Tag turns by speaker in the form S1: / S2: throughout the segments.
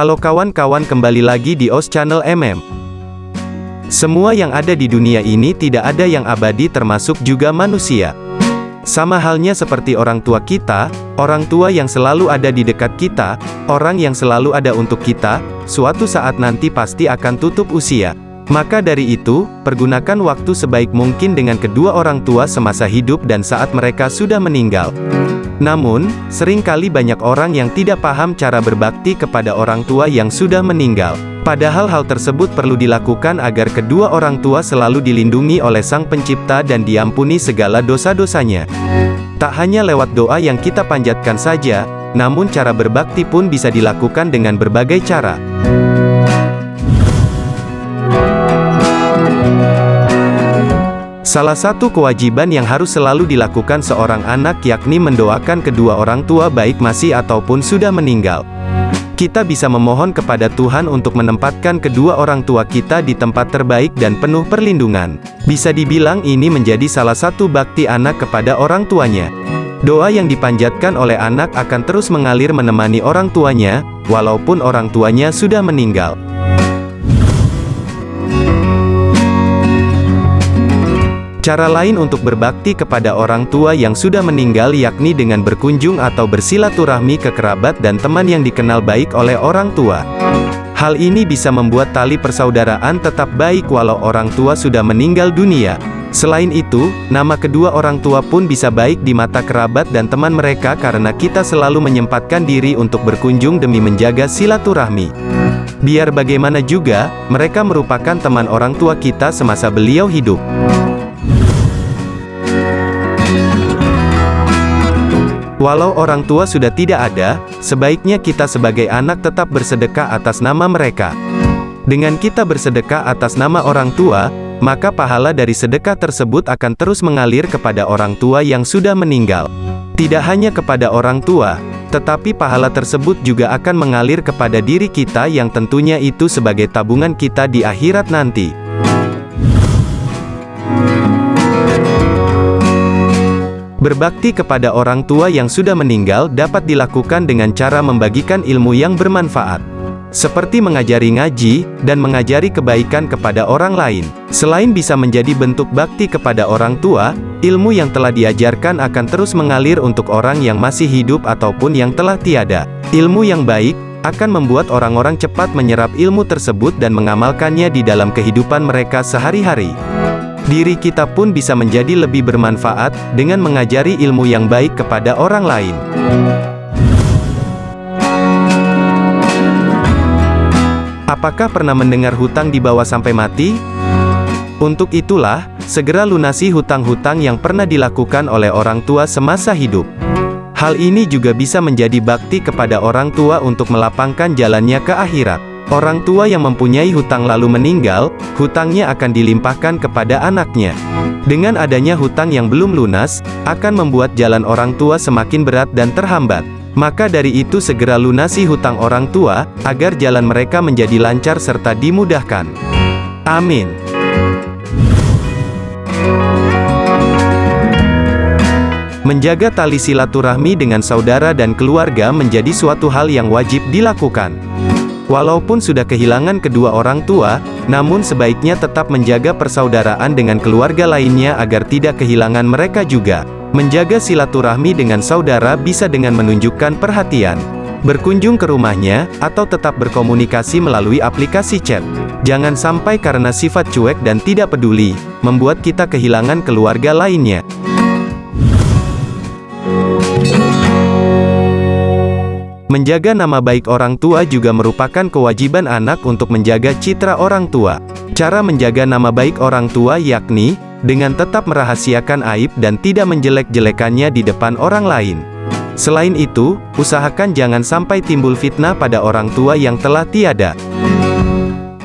S1: Halo kawan-kawan kembali lagi di OS Channel MM. Semua yang ada di dunia ini tidak ada yang abadi termasuk juga manusia. Sama halnya seperti orang tua kita, orang tua yang selalu ada di dekat kita, orang yang selalu ada untuk kita, suatu saat nanti pasti akan tutup usia. Maka dari itu, pergunakan waktu sebaik mungkin dengan kedua orang tua semasa hidup dan saat mereka sudah meninggal. Namun, sering kali banyak orang yang tidak paham cara berbakti kepada orang tua yang sudah meninggal. Padahal hal tersebut perlu dilakukan agar kedua orang tua selalu dilindungi oleh Sang Pencipta dan diampuni segala dosa-dosanya. Tak hanya lewat doa yang kita panjatkan saja, namun cara berbakti pun bisa dilakukan dengan berbagai cara. Salah satu kewajiban yang harus selalu dilakukan seorang anak yakni mendoakan kedua orang tua baik masih ataupun sudah meninggal. Kita bisa memohon kepada Tuhan untuk menempatkan kedua orang tua kita di tempat terbaik dan penuh perlindungan. Bisa dibilang ini menjadi salah satu bakti anak kepada orang tuanya. Doa yang dipanjatkan oleh anak akan terus mengalir menemani orang tuanya, walaupun orang tuanya sudah meninggal. Cara lain untuk berbakti kepada orang tua yang sudah meninggal yakni dengan berkunjung atau bersilaturahmi ke kerabat dan teman yang dikenal baik oleh orang tua. Hal ini bisa membuat tali persaudaraan tetap baik walau orang tua sudah meninggal dunia. Selain itu, nama kedua orang tua pun bisa baik di mata kerabat dan teman mereka karena kita selalu menyempatkan diri untuk berkunjung demi menjaga silaturahmi. Biar bagaimana juga, mereka merupakan teman orang tua kita semasa beliau hidup. Walau orang tua sudah tidak ada, sebaiknya kita sebagai anak tetap bersedekah atas nama mereka. Dengan kita bersedekah atas nama orang tua, maka pahala dari sedekah tersebut akan terus mengalir kepada orang tua yang sudah meninggal. Tidak hanya kepada orang tua, tetapi pahala tersebut juga akan mengalir kepada diri kita yang tentunya itu sebagai tabungan kita di akhirat nanti. Berbakti kepada orang tua yang sudah meninggal dapat dilakukan dengan cara membagikan ilmu yang bermanfaat. Seperti mengajari ngaji, dan mengajari kebaikan kepada orang lain. Selain bisa menjadi bentuk bakti kepada orang tua, ilmu yang telah diajarkan akan terus mengalir untuk orang yang masih hidup ataupun yang telah tiada. Ilmu yang baik, akan membuat orang-orang cepat menyerap ilmu tersebut dan mengamalkannya di dalam kehidupan mereka sehari-hari. Diri kita pun bisa menjadi lebih bermanfaat, dengan mengajari ilmu yang baik kepada orang lain. Apakah pernah mendengar hutang dibawa sampai mati? Untuk itulah, segera lunasi hutang-hutang yang pernah dilakukan oleh orang tua semasa hidup. Hal ini juga bisa menjadi bakti kepada orang tua untuk melapangkan jalannya ke akhirat. Orang tua yang mempunyai hutang lalu meninggal, hutangnya akan dilimpahkan kepada anaknya. Dengan adanya hutang yang belum lunas, akan membuat jalan orang tua semakin berat dan terhambat. Maka dari itu segera lunasi hutang orang tua, agar jalan mereka menjadi lancar serta dimudahkan. Amin. Menjaga tali silaturahmi dengan saudara dan keluarga menjadi suatu hal yang wajib dilakukan. Walaupun sudah kehilangan kedua orang tua, namun sebaiknya tetap menjaga persaudaraan dengan keluarga lainnya agar tidak kehilangan mereka juga. Menjaga silaturahmi dengan saudara bisa dengan menunjukkan perhatian. Berkunjung ke rumahnya, atau tetap berkomunikasi melalui aplikasi chat. Jangan sampai karena sifat cuek dan tidak peduli, membuat kita kehilangan keluarga lainnya. Menjaga nama baik orang tua juga merupakan kewajiban anak untuk menjaga citra orang tua. Cara menjaga nama baik orang tua yakni, dengan tetap merahasiakan aib dan tidak menjelek-jelekannya di depan orang lain. Selain itu, usahakan jangan sampai timbul fitnah pada orang tua yang telah tiada.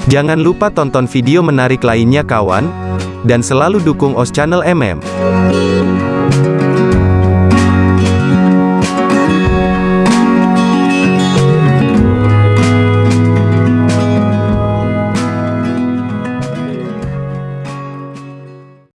S1: Jangan lupa tonton video menarik lainnya kawan, dan selalu dukung OS Channel MM.